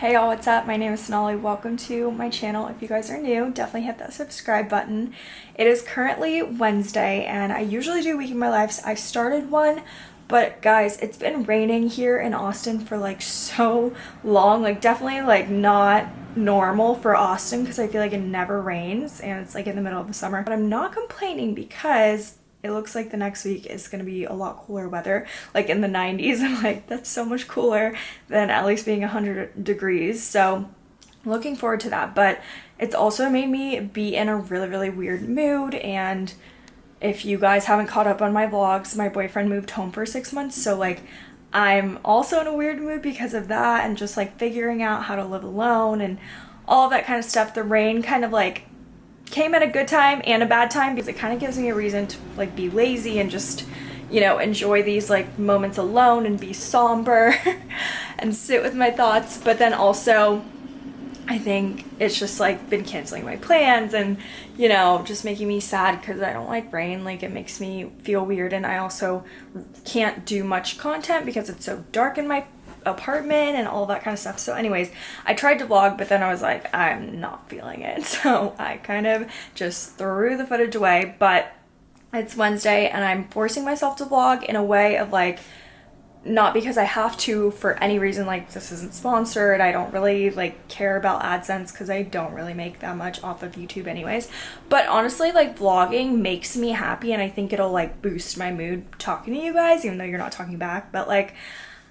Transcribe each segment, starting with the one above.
Hey y'all, what's up? My name is Sonali. Welcome to my channel. If you guys are new, definitely hit that subscribe button. It is currently Wednesday and I usually do Week in My Life. I started one, but guys, it's been raining here in Austin for like so long. Like definitely like not normal for Austin because I feel like it never rains and it's like in the middle of the summer. But I'm not complaining because it looks like the next week is going to be a lot cooler weather. Like in the 90s i'm like that's so much cooler than at least being 100 degrees. So looking forward to that. But it's also made me be in a really really weird mood. And if you guys haven't caught up on my vlogs my boyfriend moved home for six months. So like i'm also in a weird mood because of that and just like figuring out how to live alone and all that kind of stuff. The rain kind of like came at a good time and a bad time because it kind of gives me a reason to like be lazy and just you know enjoy these like moments alone and be somber and sit with my thoughts. But then also I think it's just like been canceling my plans and you know just making me sad because I don't like rain. Like it makes me feel weird. And I also can't do much content because it's so dark in my apartment and all that kind of stuff. So anyways, I tried to vlog, but then I was like, I'm not feeling it. So I kind of just threw the footage away, but it's Wednesday and I'm forcing myself to vlog in a way of like, not because I have to for any reason like this isn't sponsored I don't really like care about AdSense because I don't really make that much off of YouTube anyways but honestly like vlogging makes me happy and I think it'll like boost my mood talking to you guys even though you're not talking back but like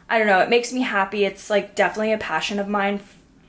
I don't know, it makes me happy. It's like definitely a passion of mine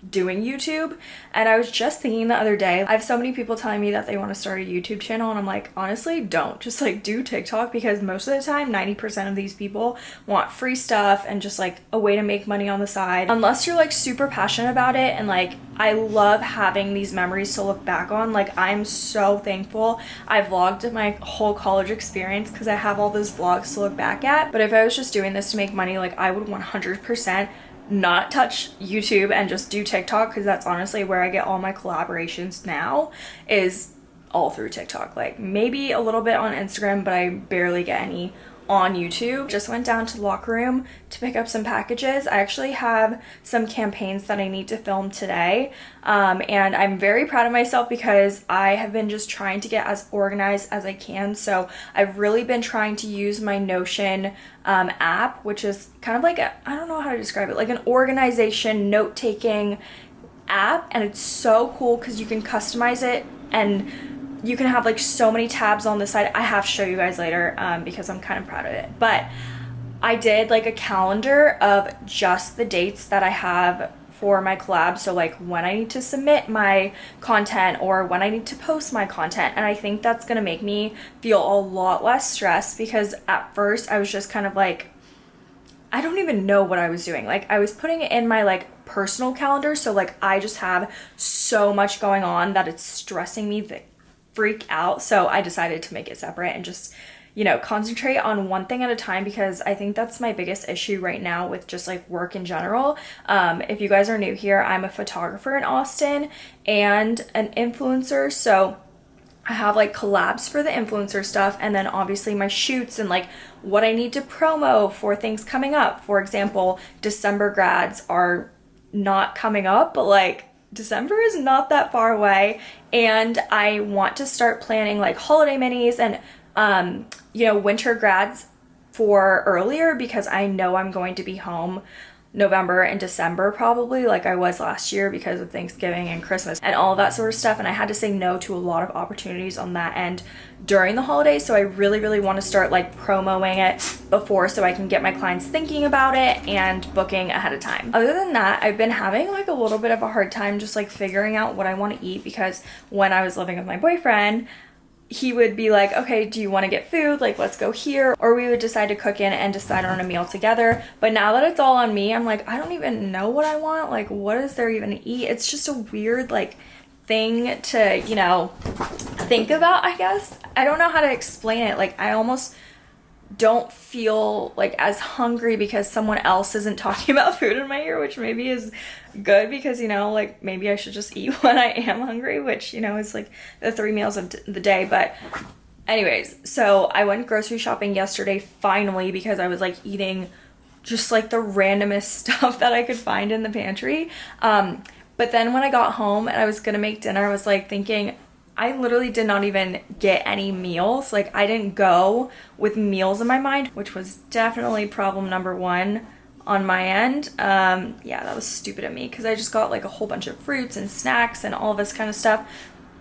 doing YouTube and I was just thinking the other day I have so many people telling me that they want to start a YouTube channel and I'm like honestly don't. Just like do TikTok because most of the time 90% of these people want free stuff and just like a way to make money on the side. Unless you're like super passionate about it and like I love having these memories to look back on like I'm so thankful. I vlogged my whole college experience because I have all those vlogs to look back at but if I was just doing this to make money like I would 100% not touch YouTube and just do TikTok because that's honestly where I get all my collaborations now is all through TikTok. Like maybe a little bit on Instagram, but I barely get any on YouTube. Just went down to the locker room to pick up some packages. I actually have some campaigns that I need to film today um, and I'm very proud of myself because I have been just trying to get as organized as I can. So I've really been trying to use my Notion um, app, which is kind of like, I don't know how to describe it, like an organization note-taking app and it's so cool because you can customize it and you can have like so many tabs on the side. I have to show you guys later um, because I'm kind of proud of it. But I did like a calendar of just the dates that I have for my collab. So like when I need to submit my content or when I need to post my content. And I think that's going to make me feel a lot less stressed because at first I was just kind of like, I don't even know what I was doing. Like I was putting it in my like personal calendar. So like I just have so much going on that it's stressing me the freak out. So I decided to make it separate and just, you know, concentrate on one thing at a time because I think that's my biggest issue right now with just like work in general. Um, if you guys are new here, I'm a photographer in Austin and an influencer. So I have like collabs for the influencer stuff and then obviously my shoots and like what I need to promo for things coming up. For example, December grads are not coming up, but like December is not that far away and I want to start planning like holiday minis and um, you know, winter grads for earlier because I know I'm going to be home November and December probably like I was last year because of Thanksgiving and Christmas and all that sort of stuff and I had to say no to a lot of opportunities on that end during the holidays so I really really want to start like promoing it before so I can get my clients thinking about it and booking ahead of time. Other than that I've been having like a little bit of a hard time just like figuring out what I want to eat because when I was living with my boyfriend he would be like, okay, do you want to get food? Like, let's go here. Or we would decide to cook in and decide on a meal together. But now that it's all on me, I'm like, I don't even know what I want. Like, what is there even to eat? It's just a weird, like, thing to, you know, think about, I guess. I don't know how to explain it. Like, I almost don't feel like as hungry because someone else isn't talking about food in my ear, which maybe is good because, you know, like maybe I should just eat when I am hungry, which, you know, is like the three meals of the day. But anyways, so I went grocery shopping yesterday finally because I was like eating just like the randomest stuff that I could find in the pantry. Um, but then when I got home and I was gonna make dinner, I was like thinking, I literally did not even get any meals. Like I didn't go with meals in my mind, which was definitely problem number one on my end. Um, yeah, that was stupid of me because I just got like a whole bunch of fruits and snacks and all this kind of stuff.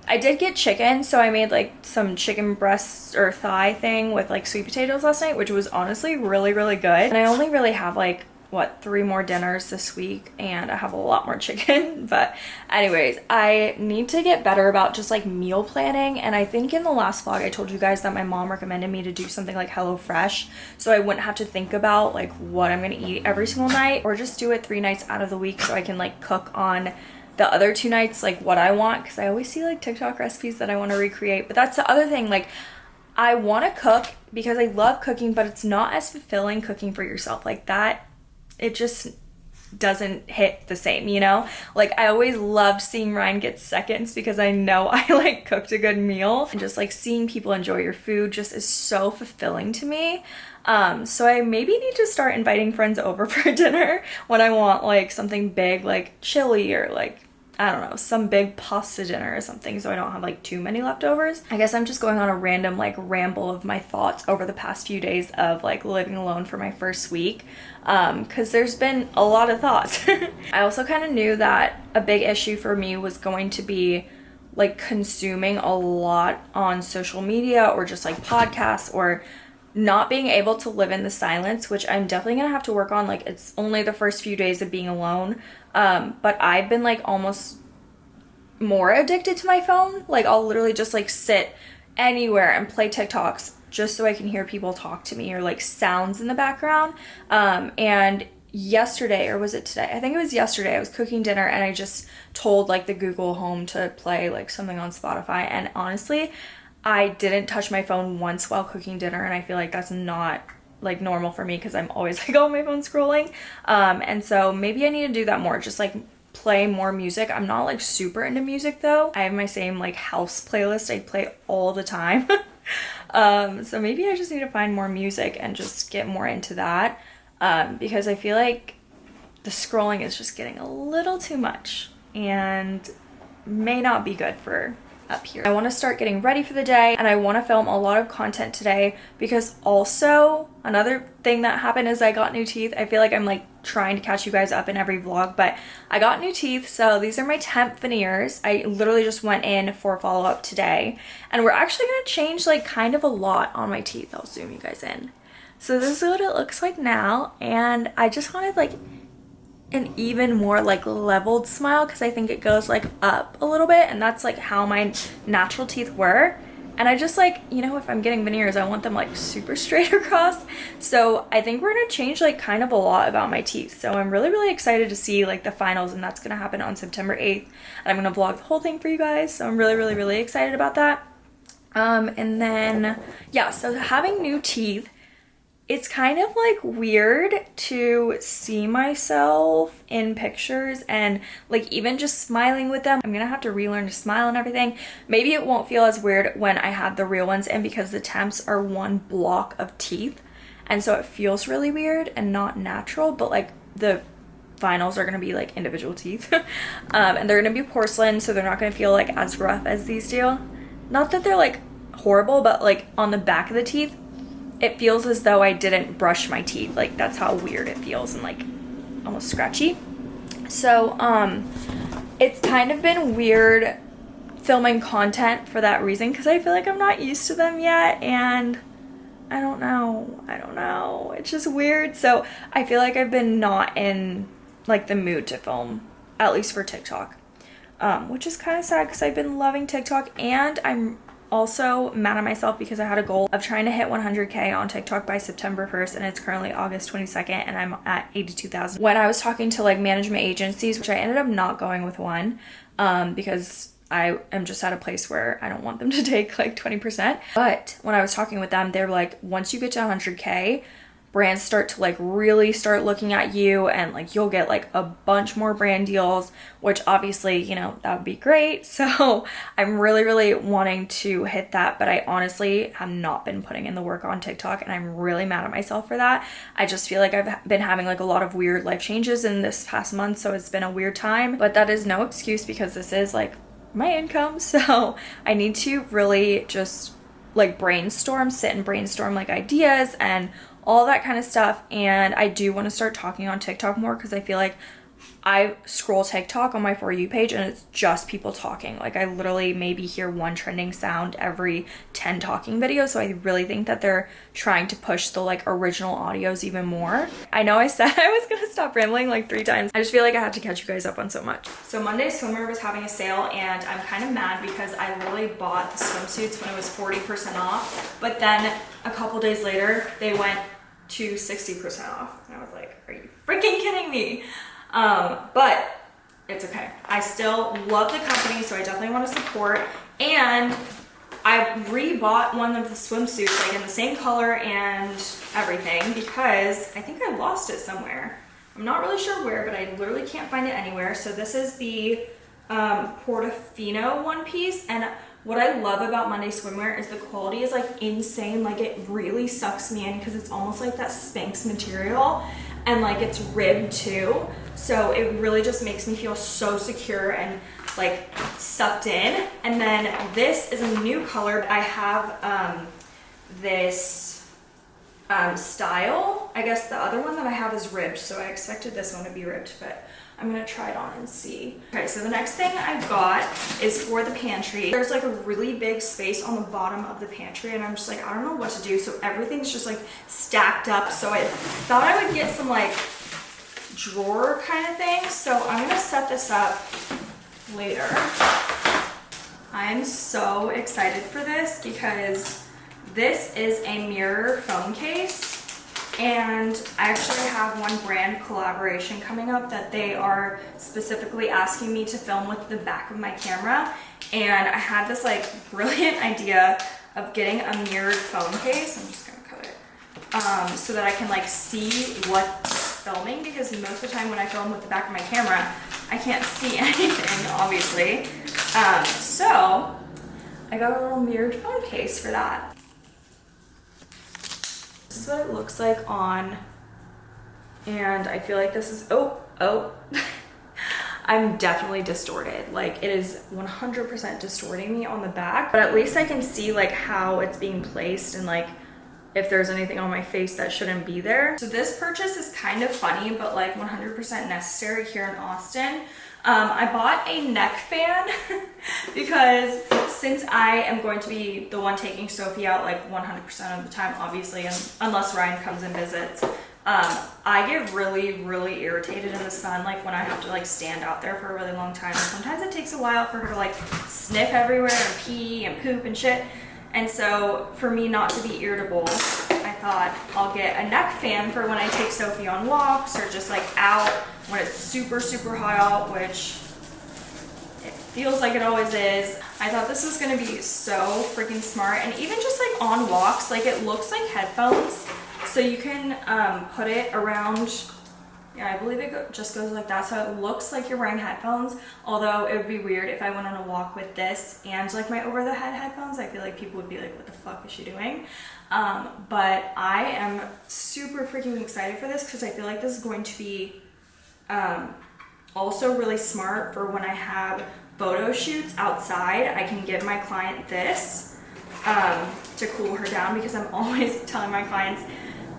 I did get chicken, so I made like some chicken breast or thigh thing with like sweet potatoes last night, which was honestly really, really good. And I only really have like what three more dinners this week and I have a lot more chicken. But anyways I need to get better about just like meal planning and I think in the last vlog I told you guys that my mom recommended me to do something like HelloFresh so I wouldn't have to think about like what I'm gonna eat every single night or just do it three nights out of the week so I can like cook on the other two nights like what I want because I always see like TikTok recipes that I want to recreate but that's the other thing like I want to cook because I love cooking but it's not as fulfilling cooking for yourself like that it just doesn't hit the same, you know? Like I always loved seeing Ryan get seconds because I know I like cooked a good meal and just like seeing people enjoy your food just is so fulfilling to me. Um, so I maybe need to start inviting friends over for dinner when I want like something big like chili or like I don't know, some big pasta dinner or something so I don't have like too many leftovers. I guess I'm just going on a random like ramble of my thoughts over the past few days of like living alone for my first week um because there's been a lot of thoughts. I also kind of knew that a big issue for me was going to be like consuming a lot on social media or just like podcasts or not being able to live in the silence, which I'm definitely gonna have to work on. Like, it's only the first few days of being alone. Um, but I've been like almost more addicted to my phone. Like, I'll literally just like sit anywhere and play TikToks just so I can hear people talk to me or like sounds in the background. Um, and yesterday, or was it today? I think it was yesterday, I was cooking dinner and I just told like the Google Home to play like something on Spotify. And honestly, I didn't touch my phone once while cooking dinner and I feel like that's not like normal for me because I'm always like on my phone scrolling. Um, and so maybe I need to do that more, just like play more music. I'm not like super into music though. I have my same like house playlist I play all the time. um, so maybe I just need to find more music and just get more into that um, because I feel like the scrolling is just getting a little too much and may not be good for up here. I want to start getting ready for the day and I want to film a lot of content today because also another thing that happened is I got new teeth. I feel like I'm like trying to catch you guys up in every vlog, but I got new teeth. So these are my temp veneers. I literally just went in for a follow-up today and we're actually going to change like kind of a lot on my teeth. I'll zoom you guys in. So this is what it looks like now and I just wanted like an even more like leveled smile because I think it goes like up a little bit and that's like how my natural teeth were and I just like you know if I'm getting veneers I want them like super straight across. So I think we're gonna change like kind of a lot about my teeth. So I'm really really excited to see like the finals and that's gonna happen on September 8th and I'm gonna vlog the whole thing for you guys. So I'm really really really excited about that. Um and then yeah so having new teeth it's kind of like weird to see myself in pictures and like even just smiling with them. I'm gonna have to relearn to smile and everything. Maybe it won't feel as weird when I have the real ones in because the temps are one block of teeth and so it feels really weird and not natural but like the finals are gonna be like individual teeth um, and they're gonna be porcelain so they're not gonna feel like as rough as these do. Not that they're like horrible but like on the back of the teeth it feels as though I didn't brush my teeth. Like that's how weird it feels and like almost scratchy. So um, it's kind of been weird filming content for that reason because I feel like I'm not used to them yet and I don't know. I don't know. It's just weird. So I feel like I've been not in like the mood to film, at least for TikTok. Um, which is kind of sad because I've been loving TikTok and I'm also mad at myself because I had a goal of trying to hit 100k on TikTok by September 1st and it's currently August 22nd and I'm at 82,000. When I was talking to like management agencies, which I ended up not going with one um, because I am just at a place where I don't want them to take like 20%. But when I was talking with them, they were like, once you get to 100k, brands start to like really start looking at you and like you'll get like a bunch more brand deals which obviously you know that would be great. So i'm really really wanting to hit that but i honestly have not been putting in the work on tiktok and i'm really mad at myself for that. I just feel like i've been having like a lot of weird life changes in this past month so it's been a weird time but that is no excuse because this is like my income. So i need to really just like brainstorm sit and brainstorm like ideas and all that kind of stuff. And I do want to start talking on TikTok more because I feel like I scroll TikTok on my For You page and it's just people talking. Like I literally maybe hear one trending sound every 10 talking videos. So I really think that they're trying to push the like original audios even more. I know I said I was gonna stop rambling like three times. I just feel like I had to catch you guys up on so much. So Monday Swimwear was having a sale and I'm kind of mad because I literally bought the swimsuits when it was 40% off. But then a couple days later, they went to 60% off. And I was like, are you freaking kidding me? Um, but it's okay. I still love the company, so I definitely want to support. And I rebought one of the swimsuits, like in the same color and everything, because I think I lost it somewhere. I'm not really sure where, but I literally can't find it anywhere. So this is the um, Portofino one piece, and what I love about Monday Swimwear is the quality is like insane. Like it really sucks me in because it's almost like that Spanx material and like it's ribbed too. So it really just makes me feel so secure and like sucked in. And then this is a new color. I have um, this um, style. I guess the other one that I have is ribbed. So I expected this one to be ribbed, but I'm gonna try it on and see. Okay, so the next thing I got is for the pantry. There's like a really big space on the bottom of the pantry and I'm just like, I don't know what to do. So everything's just like stacked up. So I thought I would get some like drawer kind of thing. So I'm gonna set this up later. I'm so excited for this because this is a mirror phone case and I actually have one brand collaboration coming up that they are specifically asking me to film with the back of my camera. And I had this like brilliant idea of getting a mirrored phone case. I'm just gonna cut it. Um, so that I can like see what's filming because most of the time when I film with the back of my camera I can't see anything obviously. Um, so I got a little mirrored phone case for that this is what it looks like on, and I feel like this is, oh, oh. I'm definitely distorted. Like it is 100% distorting me on the back, but at least I can see like how it's being placed and like if there's anything on my face that shouldn't be there. So this purchase is kind of funny, but like 100% necessary here in Austin. Um, I bought a neck fan because since I am going to be the one taking Sophie out like 100% of the time, obviously, and unless Ryan comes and visits, um, I get really, really irritated in the sun, like when I have to like stand out there for a really long time. And sometimes it takes a while for her to like sniff everywhere and pee and poop and shit. And so for me not to be irritable, I thought I'll get a neck fan for when I take Sophie on walks or just like out when it's super, super hot out, which it feels like it always is. I thought this was gonna be so freaking smart. And even just like on walks, like it looks like headphones. So you can um, put it around yeah, I believe it go just goes like that. So it looks like you're wearing headphones. Although it would be weird if I went on a walk with this and like my over the head headphones. I feel like people would be like, what the fuck is she doing? Um, but I am super freaking excited for this because I feel like this is going to be um, also really smart for when I have photo shoots outside. I can give my client this um, to cool her down because I'm always telling my clients,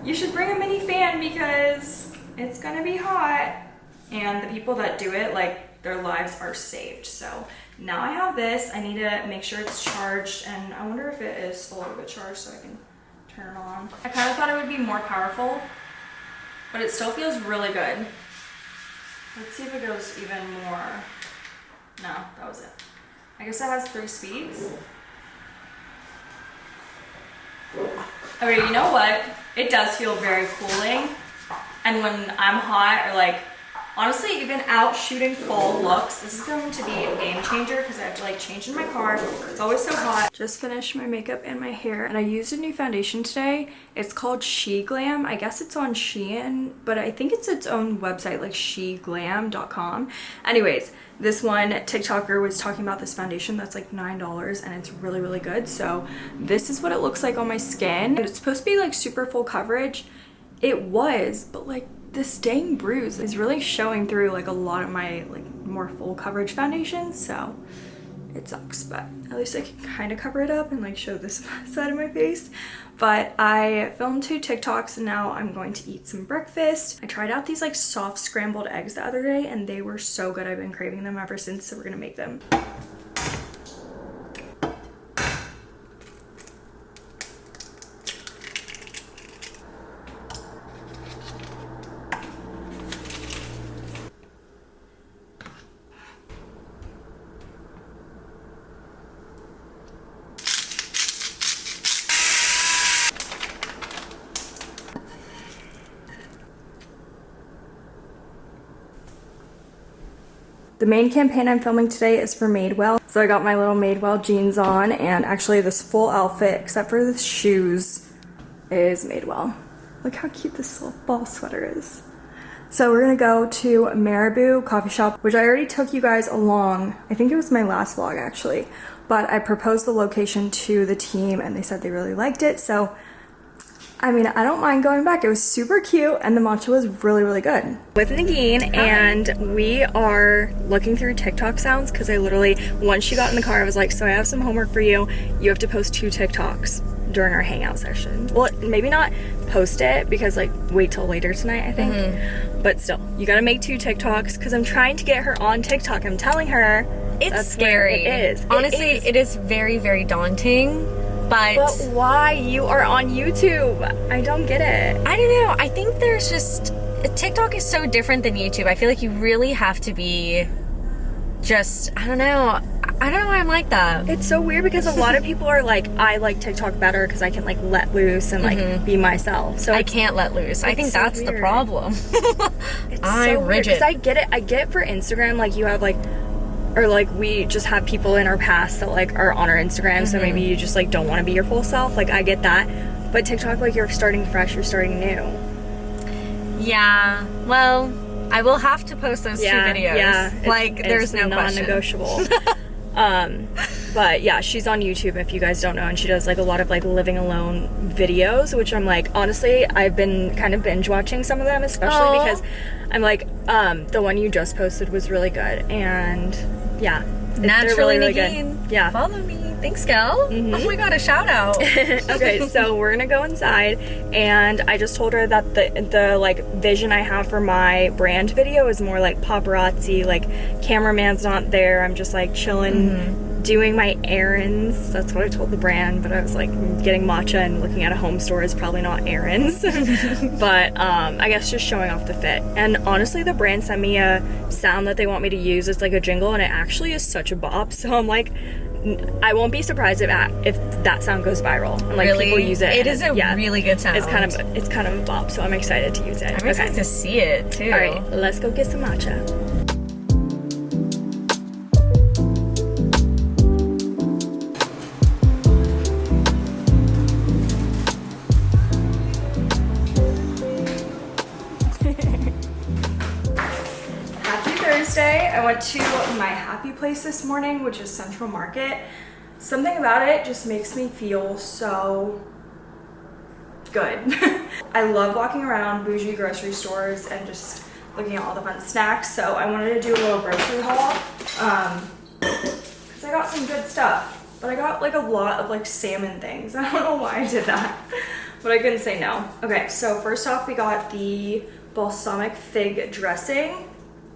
you should bring a mini fan because it's gonna be hot. And the people that do it, like their lives are saved. So now I have this. I need to make sure it's charged and I wonder if it is a little bit charged so I can turn it on. I kind of thought it would be more powerful, but it still feels really good. Let's see if it goes even more. No, that was it. I guess it has three speeds. Okay, you know what? It does feel very cooling. And when I'm hot or like Honestly, even out shooting fall looks, this is going to be a game changer because I have to like change in my car. It's always so hot. Just finished my makeup and my hair and I used a new foundation today. It's called She Glam. I guess it's on Shein, but I think it's its own website like sheglam.com. Anyways, this one TikToker was talking about this foundation that's like $9 and it's really, really good. So this is what it looks like on my skin. And it's supposed to be like super full coverage. It was, but like this dang bruise is really showing through like a lot of my like more full coverage foundations so it sucks but at least I can kind of cover it up and like show this side of my face but I filmed two TikToks and now I'm going to eat some breakfast. I tried out these like soft scrambled eggs the other day and they were so good. I've been craving them ever since so we're gonna make them. The main campaign I'm filming today is for Madewell. So I got my little Madewell jeans on and actually this full outfit, except for the shoes, is Madewell. Look how cute this little ball sweater is. So we're gonna go to Marabou Coffee Shop, which I already took you guys along. I think it was my last vlog actually, but I proposed the location to the team and they said they really liked it. So I mean, I don't mind going back. It was super cute and the matcha was really, really good. With Nagin and we are looking through TikTok sounds because I literally, once she got in the car, I was like, so I have some homework for you. You have to post two TikToks during our hangout session. Well, maybe not post it because like wait till later tonight, I think. Mm -hmm. But still, you gotta make two TikToks because I'm trying to get her on TikTok. I'm telling her it's scary. It is. Honestly, it is. it is very, very daunting but but why you are on YouTube? I don't get it. I don't know. I think there's just TikTok is so different than YouTube. I feel like you really have to be just I don't know. I don't know why I'm like that. It's so weird because a lot of people are like, I like TikTok better because I can like let loose and like mm -hmm. be myself. So I can't let loose. I think so that's weird. the problem. it's I'm so rigid. Because I get it. I get it for Instagram. Like you have like or like we just have people in our past that like are on our Instagram, mm-hmm. so maybe mm-hmm. you just like don't want to be your full self. Like I get that, but TikTok, like you're starting fresh, you're starting new. Yeah. Well, I will have to post those yeah, two videos. Yeah. Like it's, there's it's no non-negotiable. um, but yeah, she's on YouTube if you guys don't know, and she does like a lot of like living alone videos, which I'm like honestly, I've been kind of binge watching some of them, especially Aww. because I'm like, um, the one you just posted was really good, and yeah. Naturally really, really good. Yeah. Follow me. Thanks, gal. Mm -hmm. Oh my god, a shout out. okay, so we're gonna go inside, and I just told her that the the like vision I have for my brand video is more like paparazzi, like cameraman's not there. I'm just like chilling. Mm -hmm doing my errands. That's what I told the brand, but I was like, getting matcha and looking at a home store is probably not errands. but um, I guess just showing off the fit. And honestly, the brand sent me a sound that they want me to use. It's like a jingle, and it actually is such a bop. So I'm like, I won't be surprised if that, if that sound goes viral and like really? people use it. It is a yeah, really good sound. It's kind of it's kind of a bop, so I'm excited to use it. I'm excited to see it too. All right, let's go get some matcha. Place this morning, which is Central Market. Something about it just makes me feel so good. I love walking around bougie grocery stores and just looking at all the fun snacks. So I wanted to do a little grocery haul um, because I got some good stuff. But I got like a lot of like salmon things. I don't know why I did that, but I couldn't say no. Okay, so first off, we got the balsamic fig dressing.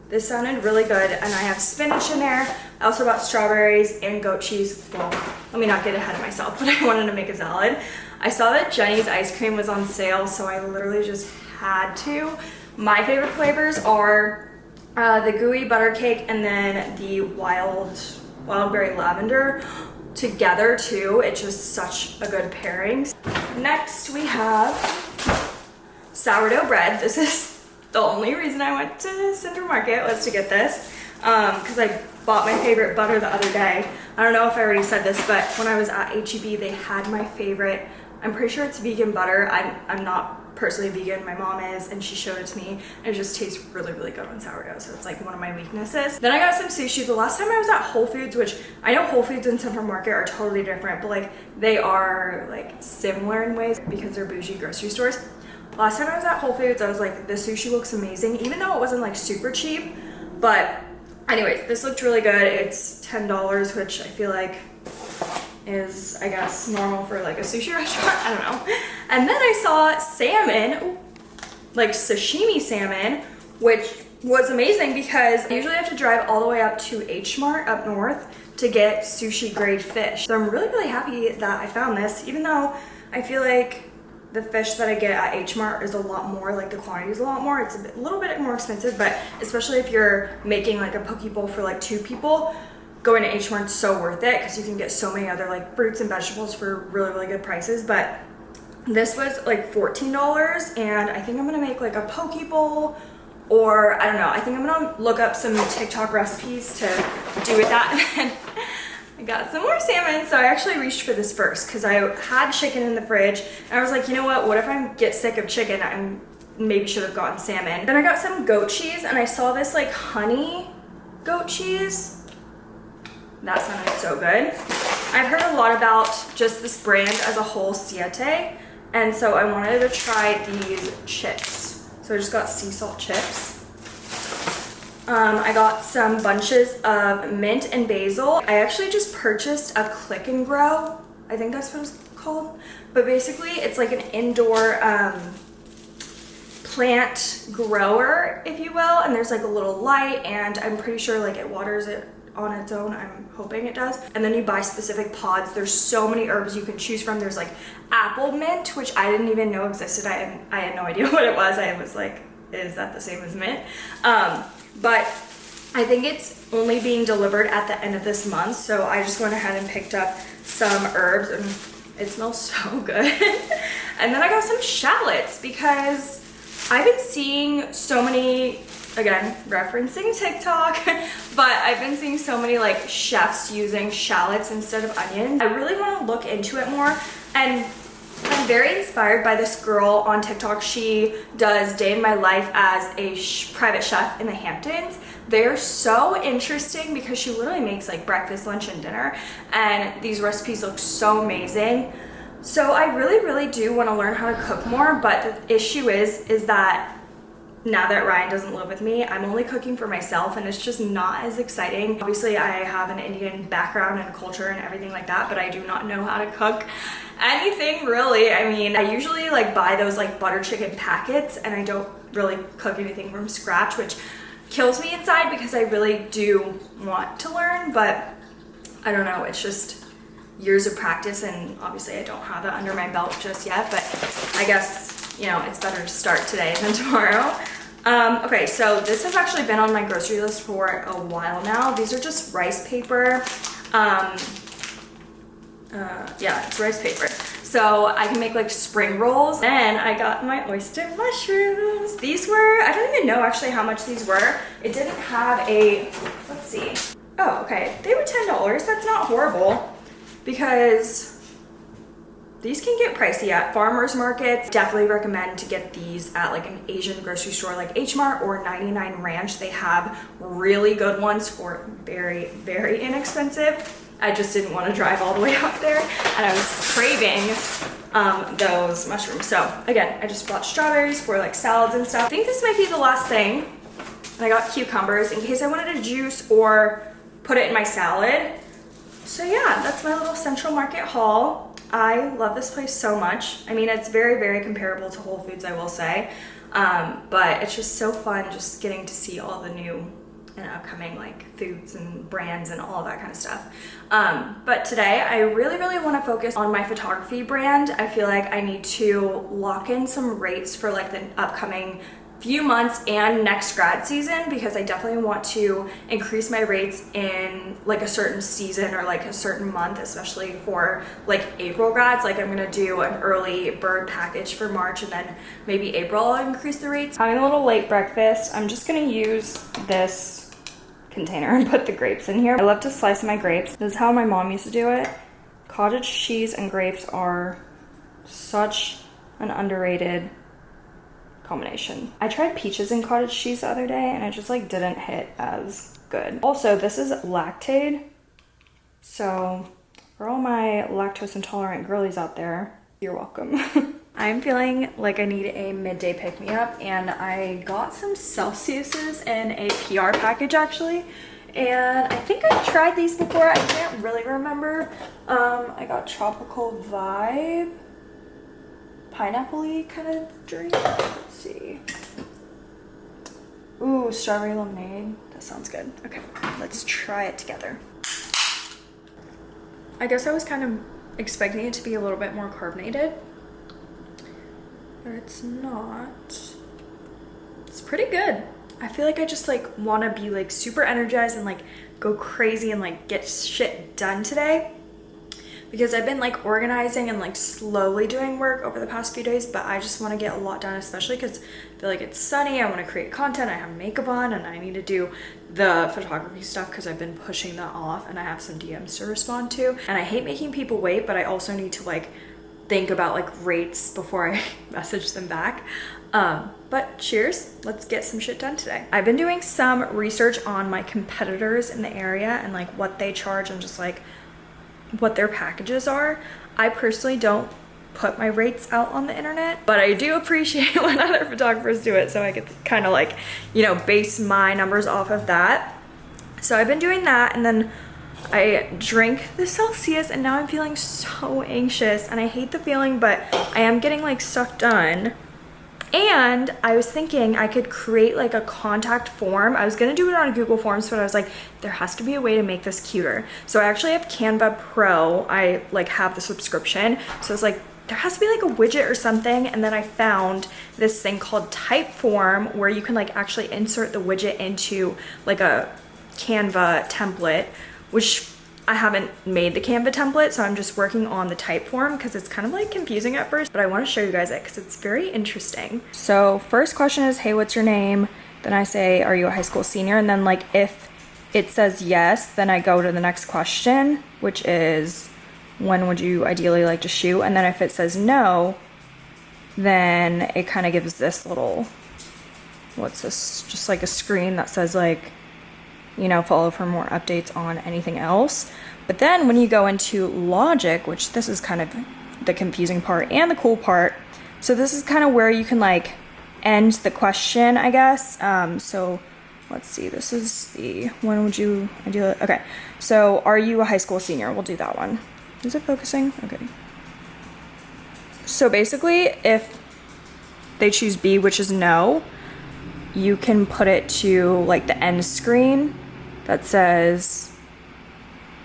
This sounded really good and I have spinach in there. I also bought strawberries and goat cheese. Well, let me not get ahead of myself, but I wanted to make a salad. I saw that Jeni's ice cream was on sale, so I literally just had to. My favorite flavors are uh, the gooey butter cake and then the wild wild berry lavender together too. It's just such a good pairing. Next we have sourdough bread. This is The only reason I went to Central Market was to get this because um, I bought my favorite butter the other day. I don't know if I already said this, but when I was at HEB, they had my favorite, I'm pretty sure it's vegan butter. I'm, I'm not personally vegan, my mom is, and she showed it to me. And it just tastes really, really good on sourdough. So it's like one of my weaknesses. Then I got some sushi. The last time I was at Whole Foods, which I know Whole Foods and Central Market are totally different, but like they are like similar in ways because they're bougie grocery stores. Last time I was at Whole Foods, I was like, the sushi looks amazing, even though it wasn't like super cheap. But anyways, this looked really good. It's $10, which I feel like is, I guess, normal for like a sushi restaurant. I don't know. And then I saw salmon, like sashimi salmon, which was amazing because I usually have to drive all the way up to H Mart up north to get sushi grade fish. So I'm really, really happy that I found this, even though I feel like the fish that I get at H Mart is a lot more, like the quantity is a lot more. It's a, little bit more expensive, but especially if you're making like a poke bowl for like two people, going to H Mart's so worth it because you can get so many other like fruits and vegetables for really, really good prices. But this was like $14 and I think I'm gonna make like a poke bowl or I don't know. I think I'm gonna look up some TikTok recipes to do with that. I got some more salmon, so I actually reached for this first because I had chicken in the fridge and I was like, you know what, what if I get sick of chicken? I maybe should have gotten salmon. Then I got some goat cheese and I saw this like honey goat cheese that sounded so good. I've heard a lot about just this brand as a whole, Siete, and so I wanted to try these chips. So I just got sea salt chips. Um, I got some bunches of mint and basil. I actually just purchased a click and grow. I think that's what it's called. But basically it's like an indoor um, plant grower, if you will. And there's like a little light and I'm pretty sure like it waters it on its own. I'm hoping it does. And then you buy specific pods. There's so many herbs you can choose from. There's like apple mint, which I didn't even know existed. I I had no idea what it was. I was like, is that the same as mint? Um, but I think it's only being delivered at the end of this month. So I just went ahead and picked up some herbs and it smells so good. and then I got some shallots because I've been seeing so many again, referencing TikTok, but I've been seeing so many like chefs using shallots instead of onions. I really want to look into it more and Very inspired by this girl on TikTok. She does day in my life as a sh private chef in the Hamptons. They're so interesting because she literally makes like breakfast, lunch, and dinner. And these recipes look so amazing. So I really, really do want to learn how to cook more. But the issue is, is that now that Ryan doesn't live with me, I'm only cooking for myself and it's just not as exciting. Obviously, I have an Indian background and culture and everything like that, but I do not know how to cook anything really. I mean, I usually like buy those like butter chicken packets and I don't really cook anything from scratch, which kills me inside because I really do want to learn, but I don't know, it's just years of practice and obviously I don't have that under my belt just yet, but I guess you know, it's better to start today than tomorrow. Um, okay, so this has actually been on my grocery list for a while now. These are just rice paper. Um, uh, yeah, it's rice paper. So I can make like spring rolls. Then I got my oyster mushrooms. These were, I don't even know actually how much these were. It didn't have a, let's see. Oh, okay, they were $10. That's not horrible because these can get pricey at farmers markets. Definitely recommend to get these at like an Asian grocery store like H Mart or 99 Ranch. They have really good ones for very, very inexpensive. I just didn't want to drive all the way out there and I was craving um, those mushrooms. So again, I just bought strawberries for like salads and stuff. I think this might be the last thing. I got cucumbers in case I wanted to juice or put it in my salad. So yeah, that's my little Central Market haul. I love this place so much. I mean, it's very, very comparable to Whole Foods, I will say. Um, but it's just so fun just getting to see all the new and upcoming like foods and brands and all that kind of stuff. Um, but today I really, really want to focus on my photography brand. I feel like I need to lock in some rates for like the upcoming few months and next grad season because I definitely want to increase my rates in like a certain season or like a certain month, especially for like April grads. Like I'm gonna do an early bird package for March and then maybe April I'll increase the rates. Having a little late breakfast, I'm just gonna use this container and put the grapes in here. I love to slice my grapes. This is how my mom used to do it. Cottage cheese and grapes are such an underrated combination. I tried peaches and cottage cheese the other day and it just like didn't hit as good. Also, this is Lactaid. So for all my lactose intolerant girlies out there, you're welcome. I'm feeling like I need a midday pick-me-up and I got some Celsius's in a PR package actually. And I think I've tried these before. I can't really remember. Um, I got Tropical Vibe pineapple kind of drink. Let's see. Ooh, strawberry lemonade. That sounds good. Okay, let's try it together. I guess I was kind of expecting it to be a little bit more carbonated, but it's not. It's pretty good. I feel like I just like want to be like super energized and like go crazy and like get shit done today because I've been like organizing and like slowly doing work over the past few days, but I just want to get a lot done, especially because I feel like it's sunny. I want to create content. I have makeup on and I need to do the photography stuff because I've been pushing that off and I have some DMs to respond to. And I hate making people wait, but I also need to like think about like rates before I message them back. Um, but cheers, let's get some shit done today. I've been doing some research on my competitors in the area and like what they charge and just like what their packages are. I personally don't put my rates out on the internet, but I do appreciate when other photographers do it so I could kind of like, you know, base my numbers off of that. So I've been doing that and then I drink the Celsius and now I'm feeling so anxious and I hate the feeling, but I am getting like stuff done. And I was thinking I could create like a contact form. I was gonna do it on Google Forms, but I was like, there has to be a way to make this cuter. So I actually have Canva Pro. I like have the subscription. So it's like, there has to be like a widget or something. And then I found this thing called Typeform where you can like actually insert the widget into like a Canva template, which I haven't made the Canva template, so I'm just working on the Typeform because it's kind of like confusing at first, but I want to show you guys it because it's very interesting. So first question is, hey, what's your name? Then I say, are you a high school senior? And then like if it says yes, then I go to the next question, which is, when would you ideally like to shoot? And then if it says no, then it kind of gives this little, what's this? Just like a screen that says like, you know, follow for more updates on anything else. But then when you go into logic, which this is kind of the confusing part and the cool part, so this is kind of where you can like end the question, I guess. Um, so let's see, this is the, when would you ideally, okay. So are you a high school senior? We'll do that one. Is it focusing? Okay. So basically, if they choose B, which is no, you can put it to like the end screen that says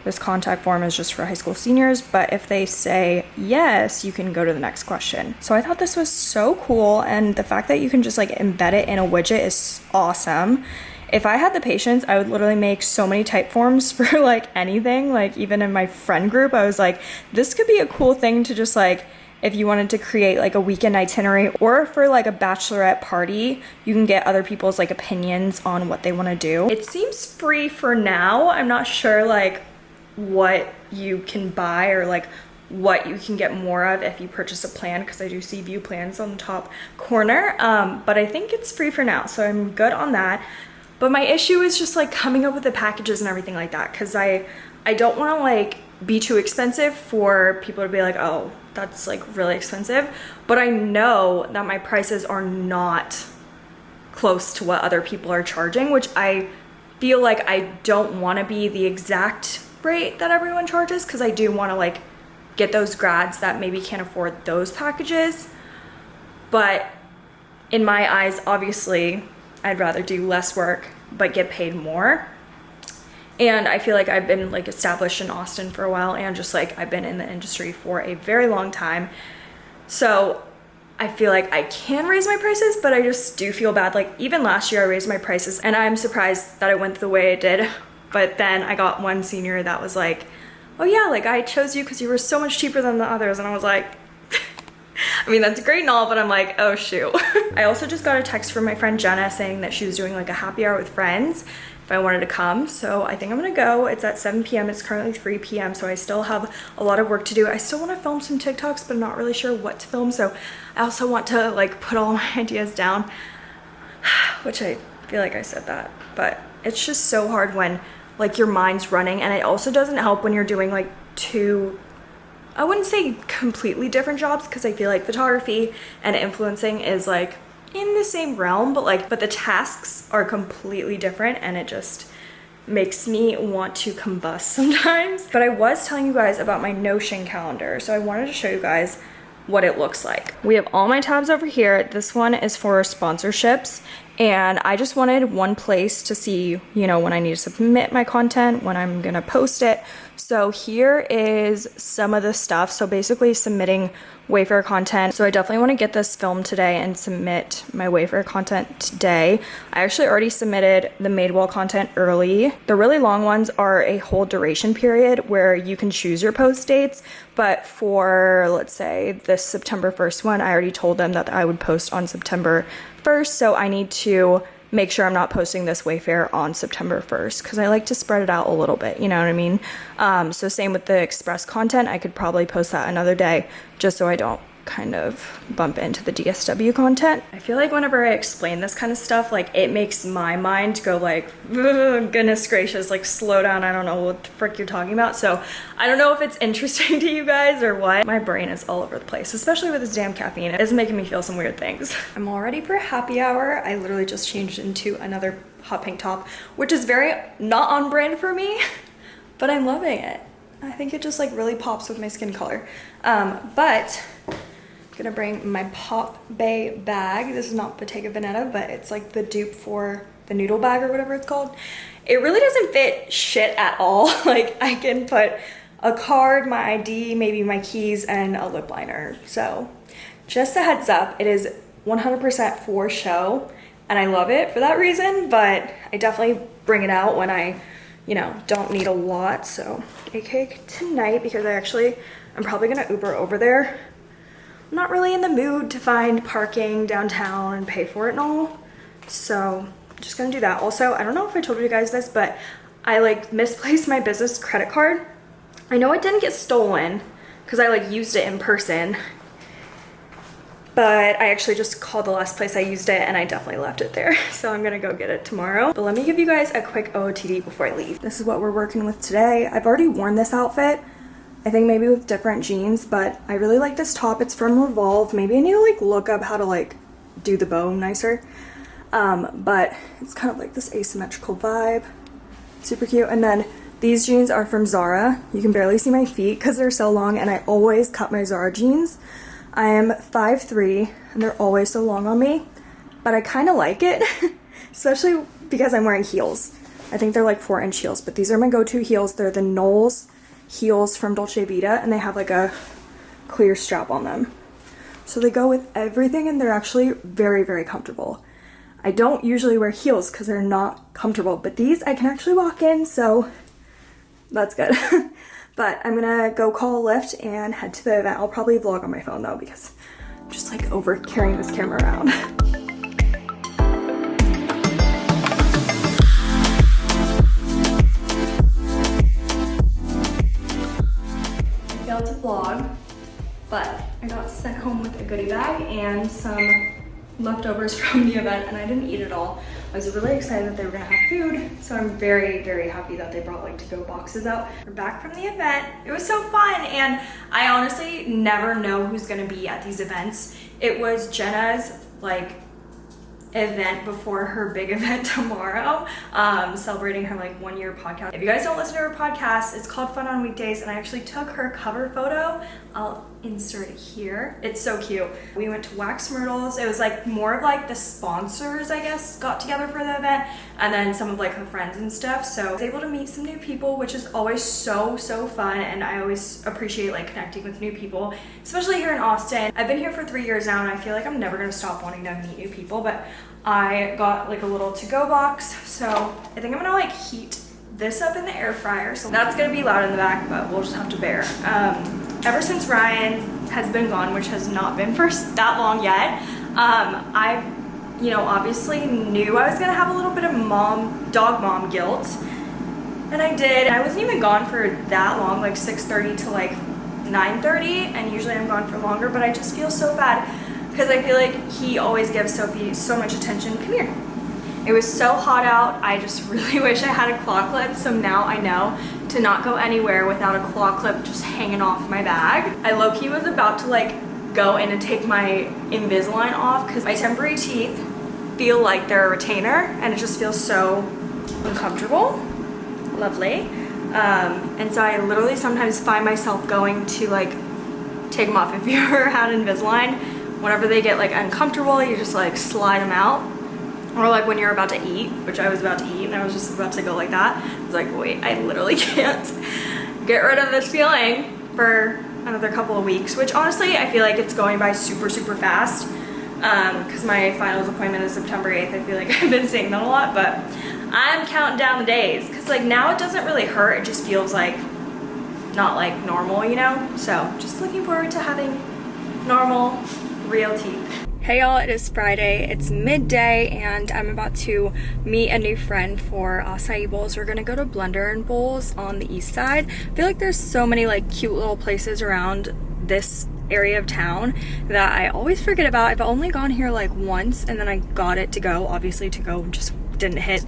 this contact form is just for high school seniors, but if they say yes, you can go to the next question. So I thought this was so cool, and the fact that you can just like embed it in a widget is awesome. If I had the patience, I would literally make so many type forms for like anything. Like even in my friend group, I was like, this could be a cool thing to just like if you wanted to create like a weekend itinerary or for like a bachelorette party, you can get other people's like opinions on what they want to do. It seems free for now. I'm not sure like what you can buy or like what you can get more of if you purchase a plan because I do see view plans on the top corner. Um, but I think it's free for now, so I'm good on that. But my issue is just like coming up with the packages and everything like that because I I don't want to like be too expensive for people to be like, oh, that's like really expensive. But I know that my prices are not close to what other people are charging, which I feel like I don't want to be the exact rate that everyone charges because I do want to like get those grads that maybe can't afford those packages. But in my eyes, obviously, I'd rather do less work but get paid more and I feel like I've been like established in Austin for a while and just like I've been in the industry for a very long time. So I feel like I can raise my prices, but I just do feel bad. Like even last year I raised my prices and I'm surprised that I went the way I did. But then I got one senior that was like, oh yeah, like I chose you because you were so much cheaper than the others. And I was like, I mean, that's great and all, but I'm like, oh shoot. I also just got a text from my friend Jenna saying that she was doing like a happy hour with friends if I wanted to come. So I think I'm gonna go. It's at 7 p.m. It's currently 3 p.m. So I still have a lot of work to do. I still wanna film some TikToks, but I'm not really sure what to film. So I also want to like put all my ideas down, which I feel like I said that, but it's just so hard when like your mind's running and it also doesn't help when you're doing like two I wouldn't say completely different jobs because I feel like photography and influencing is like in the same realm, but like, but the tasks are completely different and it just makes me want to combust sometimes. But I was telling you guys about my Notion calendar. So I wanted to show you guys what it looks like. We have all my tabs over here. This one is for sponsorships and I just wanted one place to see, you know, when I need to submit my content, when I'm gonna post it. So here is some of the stuff. So basically submitting Wayfair content. So I definitely want to get this filmed today and submit my Wayfair content today. I actually already submitted the Madewell content early. The really long ones are a whole duration period where you can choose your post dates. But for, let's say, this September 1st one, I already told them that I would post on September 1st. So I need to make sure I'm not posting this Wayfair on September 1st because I like to spread it out a little bit, you know what I mean? Um, so same with the express content, I could probably post that another day just so I don't kind of bump into the DSW content. I feel like whenever I explain this kind of stuff, like it makes my mind go like, goodness gracious, like slow down. I don't know what the frick you're talking about. So I don't know if it's interesting to you guys or what. My brain is all over the place, especially with this damn caffeine. It's making me feel some weird things. I'm all ready for happy hour. I literally just changed into another hot pink top, which is very not on brand for me, but I'm loving it. I think it just like really pops with my skin color. Um, but gonna bring my Pop Bay bag. This is not Bottega Veneta, but it's like the dupe for the noodle bag or whatever it's called. It really doesn't fit shit at all. like I can put a card, my ID, maybe my keys, and a lip liner. So just a heads up, it is 100% for show and I love it for that reason, but I definitely bring it out when I, you know, don't need a lot. So AK tonight because I actually, I'm probably gonna Uber over there I'm not really in the mood to find parking downtown and pay for it and all. So I'm just gonna do that. Also, I don't know if I told you guys this, but I like misplaced my business credit card. I know it didn't get stolen because I like used it in person, but I actually just called the last place I used it and I definitely left it there. So I'm gonna go get it tomorrow. But let me give you guys a quick OOTD before I leave. This is what we're working with today. I've already worn this outfit I think maybe with different jeans, but I really like this top. It's from Revolve. Maybe I need to like look up how to like do the bow nicer. Um, but it's kind of like this asymmetrical vibe. Super cute. And then these jeans are from Zara. You can barely see my feet because they're so long and I always cut my Zara jeans. I am 5'3", and they're always so long on me, but I kind of like it, especially because I'm wearing heels. I think they're like 4 inch heels, but these are my go-to heels. They're the Noles heels from Dolce Vita and they have like a clear strap on them. So they go with everything and they're actually very, very comfortable. I don't usually wear heels because they're not comfortable, but these I can actually walk in, so that's good. but I'm gonna go call a Lyft and head to the event. I'll probably vlog on my phone though because I'm just like over carrying this camera around. sent home with a goodie bag and some leftovers from the event and I didn't eat it all. I was really excited that they were gonna have food, so I'm very, very happy that they brought like to-go boxes out. We're back from the event. It was so fun and I honestly never know who's gonna be at these events. It was Jenna's like event before her big event tomorrow um celebrating her like one year podcast. If you guys don't listen to her podcast it's called fun on weekdays and i actually took her cover photo. I'll insert it here. It's so cute. We went to wax myrtles. It was like more of like the sponsors i guess got together for the event and then some of like her friends and stuff. So i was able to meet some new people which is always so so fun and i always appreciate like connecting with new people especially here in austin. I've been here for three years now and i feel like i'm never to stop wanting to meet new people but I got like a little to-go box. So I think I'm gonna like heat this up in the air fryer. So that's gonna be loud in the back, but we'll just have to bear. Um, ever since Ryan has been gone, which has not been for that long yet, um, I, you know, obviously knew I was gonna have a little bit of mom, dog mom guilt. And I did. I wasn't even gone for that long, like 6.30 to like 9.30. And usually I'm gone for longer, but I just feel so bad because I feel like he always gives Sophie so much attention. Come here. It was so hot out. I just really wish I had a claw clip. So now I know to not go anywhere without a claw clip just hanging off my bag. I low-key was about to like go in and take my Invisalign off because my temporary teeth feel like they're a retainer and it just feels so uncomfortable. Lovely. Um, and so I literally sometimes find myself going to like take them off. If you ever had Invisalign, whenever they get like uncomfortable, you just like slide them out. Or like when you're about to eat, which I was about to eat and I was just about to go like that. I was like, wait, I literally can't get rid of this feeling for another couple of weeks, which honestly, I feel like it's going by super, super fast Um, because my finals appointment is September 8th. I feel like I've been saying that a lot, but I'm counting down the days because like now it doesn't really hurt. It just feels like not like normal, you know? So just looking forward to having normal real teeth. Hey y'all, it is Friday. It's midday and I'm about to meet a new friend for acai bowls. We're gonna go to Blenders and Bowls on the east side. I feel like there's so many like cute little places around this area of town that I always forget about. I've only gone here like once and then I got it to go, obviously to go just didn't hit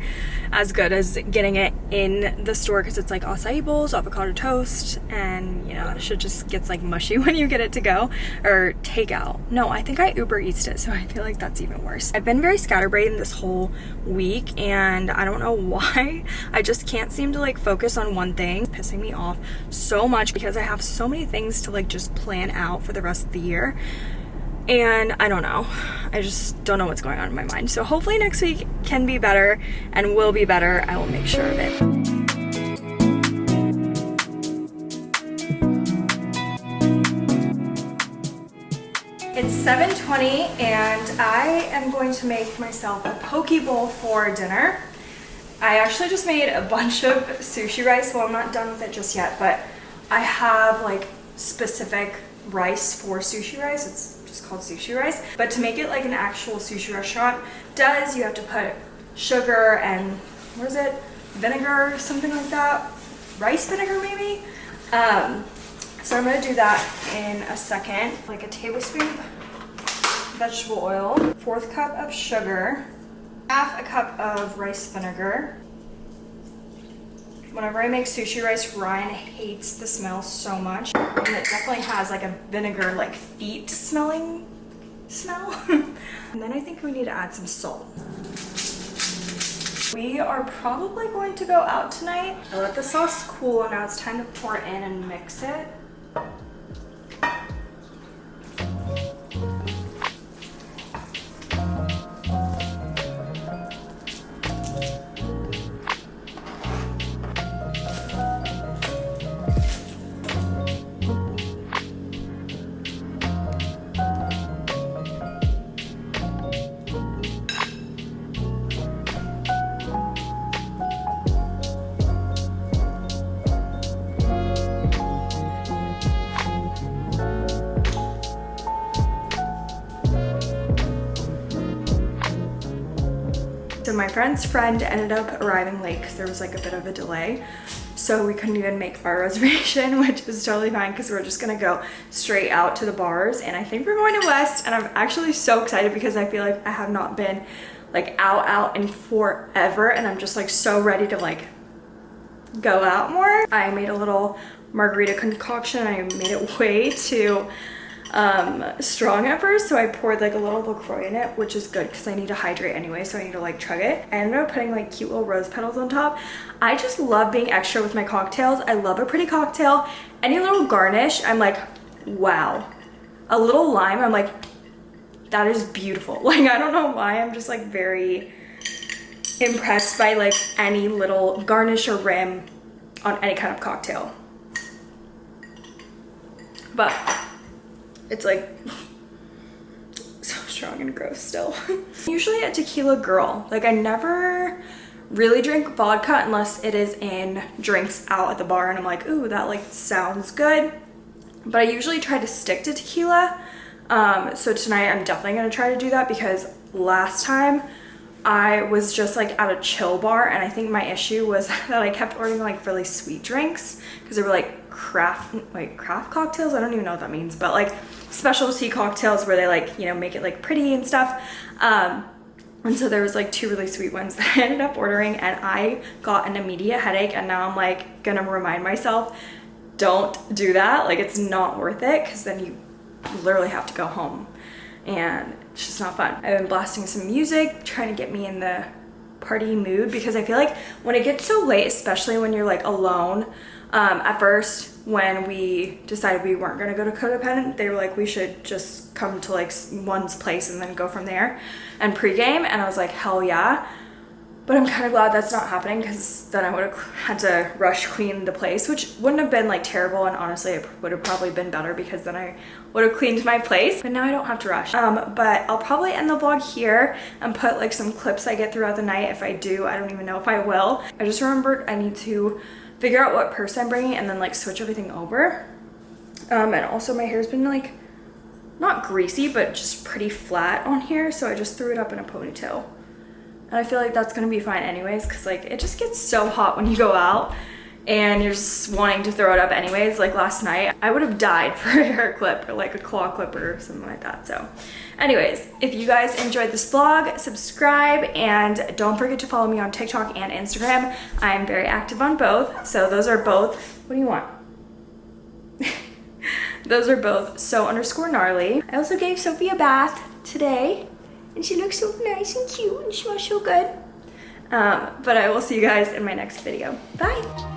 as good as getting it in the store because it's like acai bowls, avocado toast, and you know, it should just gets like mushy when you get it to go or takeout. No, I think I Uber Eats it, so I feel like that's even worse. I've been very scatterbrained this whole week and I don't know why. I just can't seem to like focus on one thing. It's pissing me off so much because I have so many things to like just plan out for the rest of the year and I don't know. I just don't know what's going on in my mind. So hopefully next week can be better and will be better. I will make sure of it. It's 7.20 and I am going to make myself a poke bowl for dinner. I actually just made a bunch of sushi rice. Well, I'm not done with it just yet, but I have like specific rice for sushi rice. It's just called sushi rice. But to make it like an actual sushi restaurant does, you have to put sugar and, what is it, vinegar, something like that. Rice vinegar maybe? Um, so I'm gonna do that in a second. Like a tablespoon vegetable oil, fourth cup of sugar, half a cup of rice vinegar, Whenever I make sushi rice, Ryan hates the smell so much. And it definitely has like a vinegar, like feet smelling smell. and then I think we need to add some salt. We are probably going to go out tonight. I let the sauce cool and now it's time to pour in and mix it. Friend's friend ended up arriving late because there was like a bit of a delay. So we couldn't even make our reservation, which is totally fine because we're just gonna go straight out to the bars. And I think we're going to West and I'm actually so excited because I feel like I have not been like out out in forever and I'm just like so ready to like go out more. I made a little margarita concoction. I made it way too um, strong at first. So I poured like a little LaCroix in it, which is good because I need to hydrate anyway. So I need to like chug it. I ended up putting like cute little rose petals on top. I just love being extra with my cocktails. I love a pretty cocktail. Any little garnish, I'm like, wow. A little lime, I'm like, that is beautiful. Like, I don't know why, I'm just like very impressed by like any little garnish or rim on any kind of cocktail. But it's like so strong and gross still. Usually a tequila girl. Like I never really drink vodka unless it is in drinks out at the bar and I'm like, ooh, that like sounds good. But I usually try to stick to tequila. Um, so tonight I'm definitely gonna try to do that because last time I was just like at a chill bar and I think my issue was that I kept ordering like really sweet drinks because they were like craft like craft cocktails I don't even know what that means but like specialty cocktails where they like you know make it like pretty and stuff. Um and so there was like two really sweet ones that I ended up ordering and I got an immediate headache and now I'm like gonna remind myself don't do that. Like it's not worth it because then you literally have to go home. And it's just not fun. I've been blasting some music, trying to get me in the party mood because I feel like when it gets so late, especially when you're like alone, um, at first when we decided we weren't gonna go to Codependent, they were like, we should just come to like one's place and then go from there and pregame. And I was like, hell yeah. But I'm kind of glad that's not happening because then I would have had to rush clean the place, which wouldn't have been like terrible. And honestly, it would have probably been better because then I would have cleaned my place. But now I don't have to rush. Um, but I'll probably end the vlog here and put like some clips I get throughout the night. If I do, I don't even know if I will. I just remembered I need to figure out what purse I'm bringing and then like switch everything over. Um, and also my hair's been like, not greasy, but just pretty flat on here. So I just threw it up in a ponytail. And I feel like that's gonna be fine anyways, cause like it just gets so hot when you go out and you're just wanting to throw it up anyways. Like last night, I would have died for a hair clip or like a claw clipper or something like that. So anyways, if you guys enjoyed this vlog, subscribe and don't forget to follow me on TikTok and Instagram. I am very active on both. So those are both, what do you want? those are both so underscore gnarly. I also gave Sophie a bath today and she looks so nice and cute and she smells so good. Um, but I will see you guys in my next video. Bye!